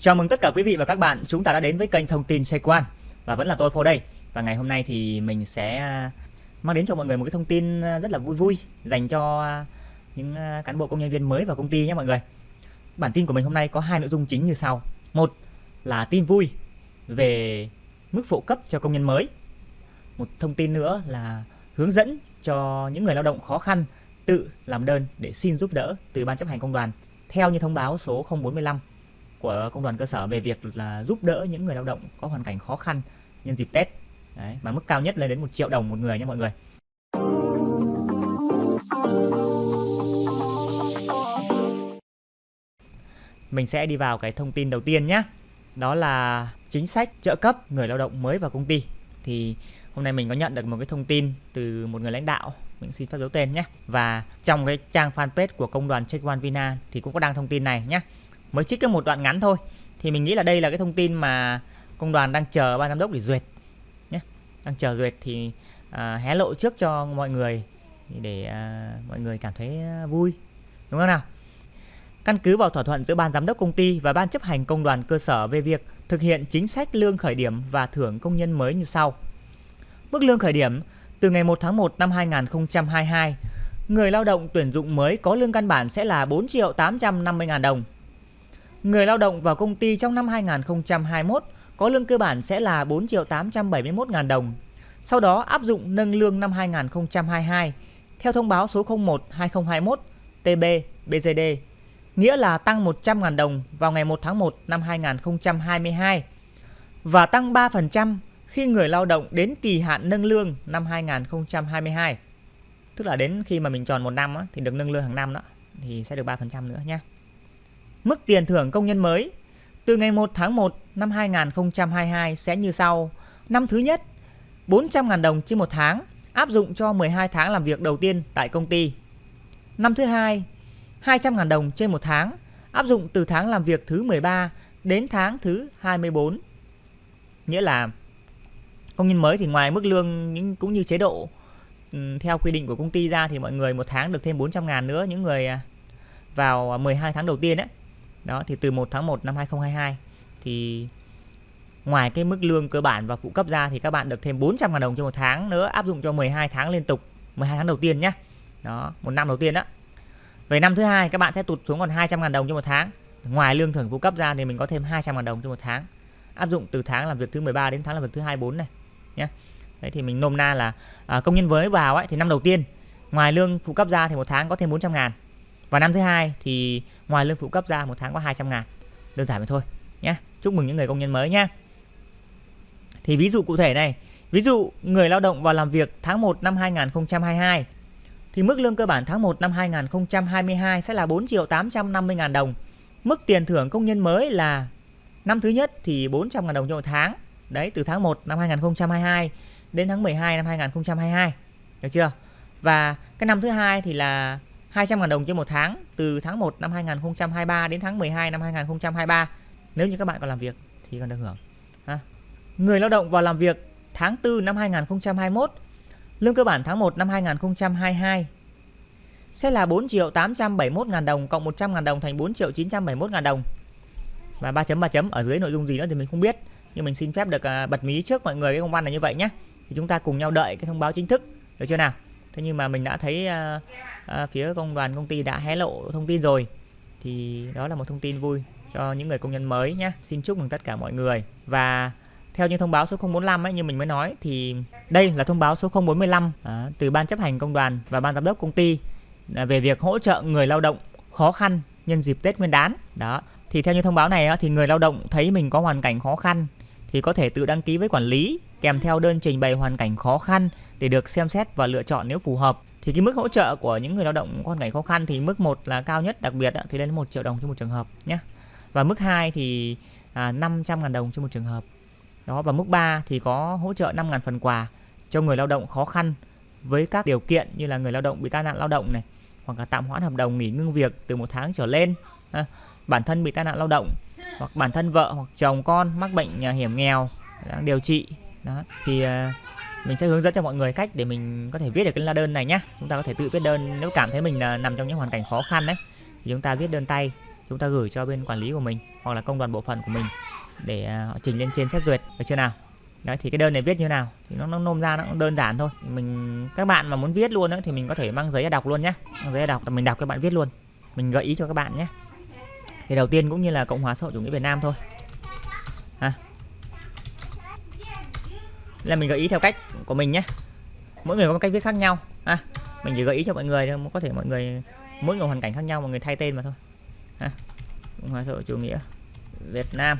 Chào mừng tất cả quý vị và các bạn, chúng ta đã đến với kênh thông tin Xe Quan và vẫn là tôi Phô đây. Và ngày hôm nay thì mình sẽ à, mang đến cho mọi người một cái thông tin à, rất là vui vui dành cho à, những cán bộ công nhân viên mới vào công ty nhé mọi người. Bản tin của mình hôm nay có hai nội dung chính như sau. Một là tin vui về mức phụ cấp cho công nhân mới. Một thông tin nữa là hướng dẫn cho những người lao động khó khăn tự làm đơn để xin giúp đỡ từ ban chấp hành công đoàn theo như thông báo số 045 của công đoàn cơ sở về việc là giúp đỡ những người lao động có hoàn cảnh khó khăn nhân dịp Tết. Đấy, mà mức cao nhất lên đến 1 triệu đồng một người nha mọi người. Mình sẽ đi vào cái thông tin đầu tiên nhé. Đó là chính sách trợ cấp người lao động mới vào công ty. Thì hôm nay mình có nhận được một cái thông tin từ một người lãnh đạo mình xin phép giấu tên nhé và trong cái trang fanpage của công đoàn Check One Vina thì cũng có đăng thông tin này nhé mới trích cái một đoạn ngắn thôi. Thì mình nghĩ là đây là cái thông tin mà công đoàn đang chờ ban giám đốc để duyệt nhé. Đang chờ duyệt thì à, hé lộ trước cho mọi người để à, mọi người cảm thấy vui. Đúng không nào? Căn cứ vào thỏa thuận giữa ban giám đốc công ty và ban chấp hành công đoàn cơ sở về việc thực hiện chính sách lương khởi điểm và thưởng công nhân mới như sau. Mức lương khởi điểm từ ngày 1 tháng 1 năm 2022 người lao động tuyển dụng mới có lương căn bản sẽ là 4 triệu 850 ngàn đồng. Người lao động vào công ty trong năm 2021 có lương cơ bản sẽ là 4 triệu 871 ngàn đồng. Sau đó áp dụng nâng lương năm 2022 theo thông báo số 01 2021 TB BGD, nghĩa là tăng 100 ngàn đồng vào ngày 1 tháng 1 năm 2022 và tăng 3% khi người lao động đến kỳ hạn nâng lương năm 2022. Tức là đến khi mà mình tròn một năm á, thì được nâng lương hàng năm đó thì sẽ được 3% nữa nhé. Mức tiền thưởng công nhân mới từ ngày 1 tháng 1 năm 2022 sẽ như sau. Năm thứ nhất, 400.000 đồng trên một tháng áp dụng cho 12 tháng làm việc đầu tiên tại công ty. Năm thứ hai, 200.000 đồng trên một tháng áp dụng từ tháng làm việc thứ 13 đến tháng thứ 24. Nghĩa là công nhân mới thì ngoài mức lương cũng như chế độ ừ, theo quy định của công ty ra thì mọi người một tháng được thêm 400 ngàn nữa những người à, vào 12 tháng đầu tiên ấy đó thì từ 1 tháng 1 năm 2022 thì ngoài cái mức lương cơ bản và phụ cấp ra thì các bạn được thêm 400 000 đồng cho một tháng nữa áp dụng cho 12 tháng liên tục 12 tháng đầu tiên nhé đó một năm đầu tiên đó về năm thứ hai các bạn sẽ tụt xuống còn 200 000 đồng cho một tháng. Ngoài lương thưởng phụ cấp ra thì mình có thêm 200 000 đồng cho một tháng áp dụng từ tháng làm việc thứ 13 đến tháng làm việc thứ 24 này nhé đấy thì mình nôm na là à, công nhân mới vào ấy thì năm đầu tiên ngoài lương phụ cấp ra thì một tháng có thêm 400 ngàn và năm thứ hai thì ngoài lương phụ cấp ra một tháng có 200 ngàn. Đơn giản vậy thôi nhé chúc mừng những người công nhân mới nhé thì ví dụ cụ thể này. Ví dụ người lao động vào làm việc tháng 1 năm 2022 thì mức lương cơ bản tháng 1 năm 2022 sẽ là 4 triệu 850 ngàn đồng. Mức tiền thưởng công nhân mới là năm thứ nhất thì 400 ngàn đồng cho một tháng. Đấy, từ tháng 1 năm 2022 đến tháng 12 năm 2022 được chưa? Và cái năm thứ hai thì là 200.000 đồng trên một tháng từ tháng 1 năm 2023 đến tháng 12 năm 2023 nếu như các bạn còn làm việc thì còn được hưởng. Ha. người lao động vào làm việc tháng 4 năm 2021 lương cơ bản tháng 1 năm 2022 sẽ là 4 triệu 871 ngàn đồng cộng 100 ngàn đồng thành 4 triệu 971 ngàn đồng. Và 3 chấm 3 chấm ở dưới nội dung gì nữa thì mình không biết, nhưng mình xin phép được à, bật mí trước mọi người cái công văn này như vậy nhé. Thì chúng ta cùng nhau đợi cái thông báo chính thức, được chưa nào? Thế nhưng mà mình đã thấy uh, uh, phía công đoàn công ty đã hé lộ thông tin rồi thì đó là một thông tin vui cho những người công nhân mới nhé xin chúc mừng tất cả mọi người và theo như thông báo số 045 ấy như mình mới nói thì đây là thông báo số 045 à, từ ban chấp hành công đoàn và ban giám đốc công ty à, về việc hỗ trợ người lao động khó khăn nhân dịp Tết Nguyên đán. Đó. Thì theo như thông báo này thì người lao động thấy mình có hoàn cảnh khó khăn thì có thể tự đăng ký với quản lý kèm theo đơn trình bày hoàn cảnh khó khăn để được xem xét và lựa chọn nếu phù hợp. Thì cái mức hỗ trợ của những người lao động có hoàn cảnh khó khăn thì mức 1 là cao nhất đặc biệt thì lên 1 triệu đồng cho một trường hợp nhé. Và mức 2 thì à, 500 ngàn đồng cho một trường hợp. Đó và mức 3 thì có hỗ trợ 5 ngàn phần quà cho người lao động khó khăn với các điều kiện như là người lao động bị tai nạn lao động này hoặc là tạm hoãn hợp đồng nghỉ ngưng việc từ một tháng trở lên à, bản thân bị tai nạn lao động hoặc bản thân vợ hoặc chồng con mắc bệnh à, hiểm nghèo đang điều trị đó thì à, mình sẽ hướng dẫn cho mọi người cách để mình có thể viết được cái la đơn này nhé chúng ta có thể tự viết đơn nếu cảm thấy mình là nằm trong những hoàn cảnh khó khăn đấy thì chúng ta viết đơn tay chúng ta gửi cho bên quản lý của mình hoặc là công đoàn bộ phận của mình để à, họ trình lên trên xét duyệt được chưa nào? Đấy thì cái đơn này viết như nào? Thì nó, nó nôm ra nó cũng đơn giản thôi. Mình các bạn mà muốn viết luôn đó, thì mình có thể mang giấy ra đọc luôn nhé mang giấy ra đọc mình đọc các bạn viết luôn. Mình gợi ý cho các bạn nhé thì đầu tiên cũng như là cộng hòa xã hội chủ nghĩa việt nam thôi. Là mình gợi ý theo cách của mình nhé. Mỗi người có một cách viết khác nhau. À, mình chỉ gợi ý cho mọi người thôi có thể mọi người mỗi người hoàn cảnh khác nhau mọi người thay tên mà thôi. À, cộng hòa xã hội chủ nghĩa việt nam.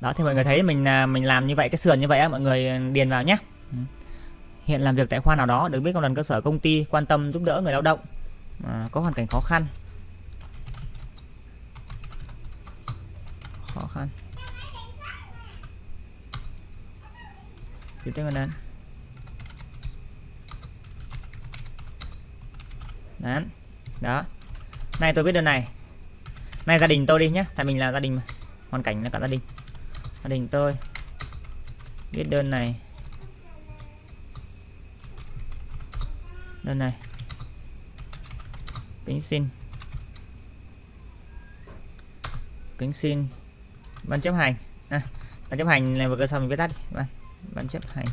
Đó thì mọi người thấy mình là mình làm như vậy cái sườn như vậy á mọi người ừ, điền vào nhé ừ. hiện làm việc tại khoa nào đó được biết công đoàn cơ sở công ty quan tâm giúp đỡ người lao động à, có hoàn cảnh khó khăn. Khó khăn. Tiếp theo đơn đó đó. Này tôi biết đơn này. Này gia đình tôi đi nhé tại mình là gia đình mà. Hoàn cảnh là cả gia đình gia đình tôi. Viết đơn này. Đơn này. Kính xin. Kính xin. Ban chấp hành. À, ban chấp hành này vừa cơ sở mình viết tắt ban vâng, ban chấp hành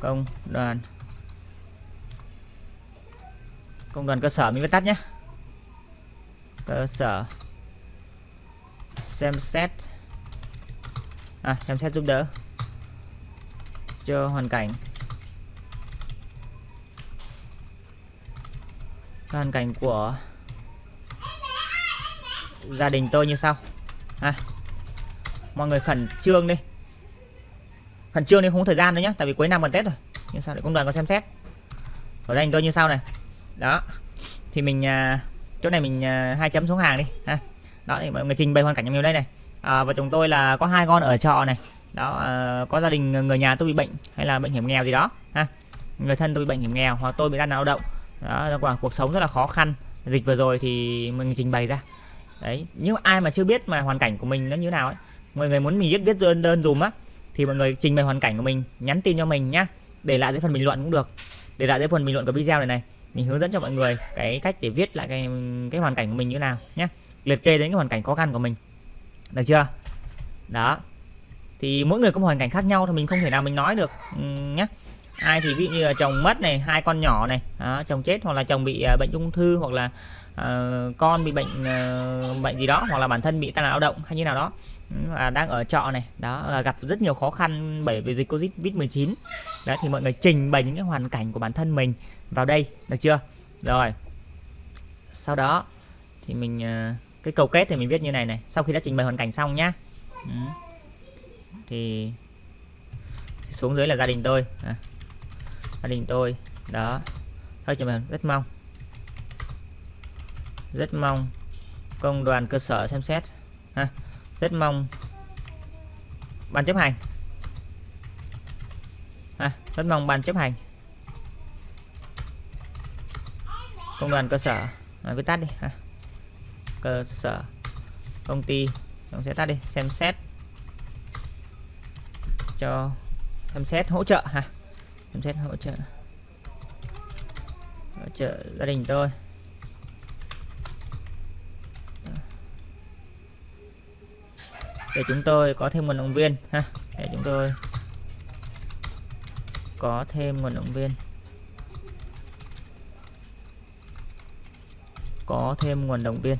công đoàn. Công đoàn cơ sở mình viết tắt nhé. Cơ sở. Xem xét à, xem xét giúp đỡ? Cho hoàn cảnh. Hoàn cảnh của gia đình tôi như sau. À, mọi người khẩn trương đi. Khẩn trương đi không có thời gian nữa nhé tại vì cuối năm gần tết rồi. Nhưng sao để công đoàn có xem xét. Của gia đình tôi như sau này. Đó. Thì mình à, chỗ này mình à, hai chấm xuống hàng đi. Ha. Đó thì mọi người trình bày hoàn cảnh cho mình đây này à, và chúng tôi là có hai con ở trọ này. Đó à, có gia đình người nhà tôi bị bệnh hay là bệnh hiểm nghèo gì đó ha. Người thân tôi bị bệnh hiểm nghèo hoặc tôi bị tai nạn lao động. Đó quả cuộc sống rất là khó khăn. Dịch vừa rồi thì mình trình bày ra. Đấy nhưng ai mà chưa biết mà hoàn cảnh của mình nó như nào ấy mọi người muốn mình viết viết đơn đơn dùm á thì mọi người trình bày hoàn cảnh của mình nhắn tin cho mình nhá để lại dưới phần bình luận cũng được. Để lại dưới phần bình luận của video này này mình hướng dẫn cho mọi người cái cách để viết lại cái cái hoàn cảnh của mình như nào nhé liệt kê đến cái hoàn cảnh khó khăn của mình được chưa? Đó. Thì mỗi người có một hoàn cảnh khác nhau thì mình không thể nào mình nói được ừ, nhé ai thì ví dụ như là chồng mất này hai con nhỏ này đó, chồng chết hoặc là chồng bị uh, bệnh ung thư hoặc là uh, con bị bệnh uh, bệnh gì đó hoặc là bản thân bị tai nạn lao động hay như nào đó ừ, và đang ở trọ này đó là gặp rất nhiều khó khăn bởi vì dịch covid 19 đó thì mọi người trình bày những cái hoàn cảnh của bản thân mình vào đây được chưa? Rồi. Sau đó thì mình uh, cái cầu kết thì mình viết như này này. Sau khi đã trình bày hoàn cảnh xong nhá. Ừ. thì xuống dưới là gia đình tôi. À, gia đình tôi. Đó. Thôi cho mình rất mong. Rất mong công đoàn cơ sở xem xét. Ha. Rất mong ban chấp hành. Ha rất mong ban chấp hành. Công đoàn cơ sở. À, cứ tắt đi. Ha cơ sở công ty. Chúng sẽ tắt đi, xem xét. Cho, xem xét hỗ trợ ha. Xem xét hỗ trợ. Hỗ trợ gia đình tôi. Để chúng tôi có thêm nguồn động viên ha. Để chúng tôi có thêm nguồn động viên. Có thêm nguồn động viên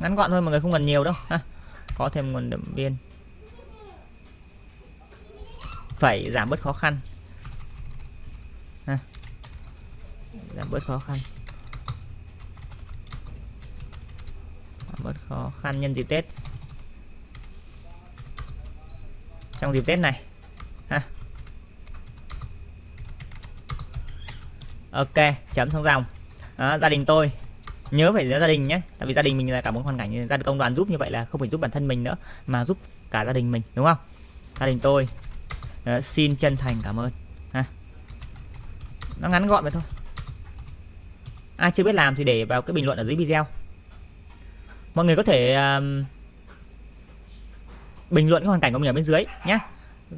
ngắn gọn thôi mọi người không cần nhiều đâu ha. Có thêm nguồn động viên. Phải giảm bớt khó khăn. Ha. giảm bớt khó khăn. Giảm bớt khó khăn nhân dịp Tết. Trong dịp Tết này ha. Ok chấm xong dòng. À, gia đình tôi nhớ phải gia đình nhé. Tại vì gia đình mình là cả một hoàn cảnh gia đình công đoàn giúp như vậy là không phải giúp bản thân mình nữa mà giúp cả gia đình mình đúng không? Gia đình tôi Đó, xin chân thành cảm ơn. Ha. Nó ngắn gọn vậy thôi. Ai chưa biết làm thì để vào cái bình luận ở dưới video. Mọi người có thể um, bình luận cái hoàn cảnh của mình ở bên dưới nhé.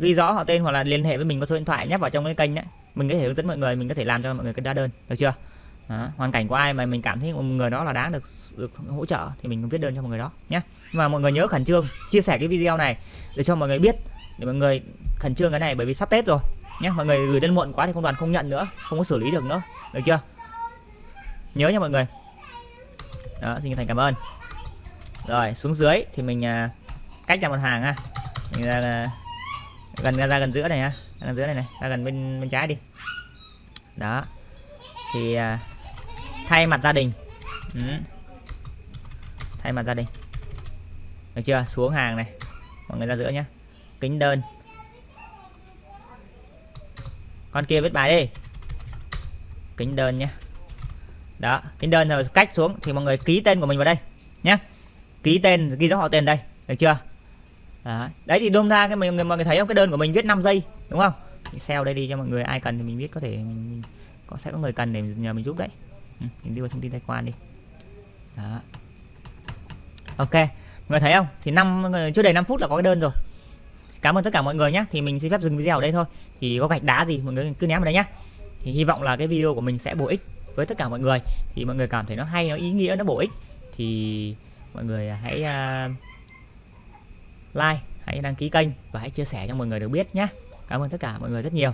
Ghi rõ họ tên hoặc là liên hệ với mình có số điện thoại nhé vào trong cái kênh đấy mình có thể hướng dẫn mọi người mình có thể làm cho mọi người cái đa đơn được chưa? Đó, hoàn cảnh của ai mà mình cảm thấy một người đó là đáng được được hỗ trợ thì mình viết đơn cho mọi người đó nhé mà mọi người nhớ khẩn trương chia sẻ cái video này để cho mọi người biết để mọi người khẩn trương cái này bởi vì sắp tết rồi nhé mọi người gửi đơn muộn quá thì công đoàn không nhận nữa không có xử lý được nữa được chưa? Nhớ nha mọi người. Đó xin thành cảm ơn. Rồi xuống dưới thì mình à, cách ra một hàng ha. Mình ra là gần ra, ra gần giữa này ha ra gần giữa này này ra gần bên bên trái đi. Đó thì à, thay mặt gia đình. Ừ. thay mặt gia đình. Được chưa? Xuống hàng này. Mọi người ra giữa nhé kính đơn. Con kia viết bài đi. Kính đơn nhé đó kính đơn rồi cách xuống thì mọi người ký tên của mình vào đây nhé ký tên ghi rõ họ tên đây. Được chưa? Đấy, đấy thì đôm ra cái mình mọi người thấy không? Cái đơn của mình viết 5 giây đúng không? Mình đây đi cho mọi người. Ai cần thì mình biết có thể mình, có sẽ có người cần để nhờ mình giúp đấy. Ừ, mình mình vào thông tin tài khoản đi. Đó. Ok mọi người thấy không? Thì năm chưa đầy 5 phút là có cái đơn rồi. Cảm ơn tất cả mọi người nhé thì mình xin phép dừng video ở đây thôi. Thì có gạch đá gì mọi người cứ ném vào đây nhé thì hy vọng là cái video của mình sẽ bổ ích với tất cả mọi người. Thì mọi người cảm thấy nó hay nó ý nghĩa nó bổ ích. Thì mọi người hãy uh, like hãy đăng ký kênh và hãy chia sẻ cho mọi người được biết nhé cảm ơn tất cả mọi người rất nhiều.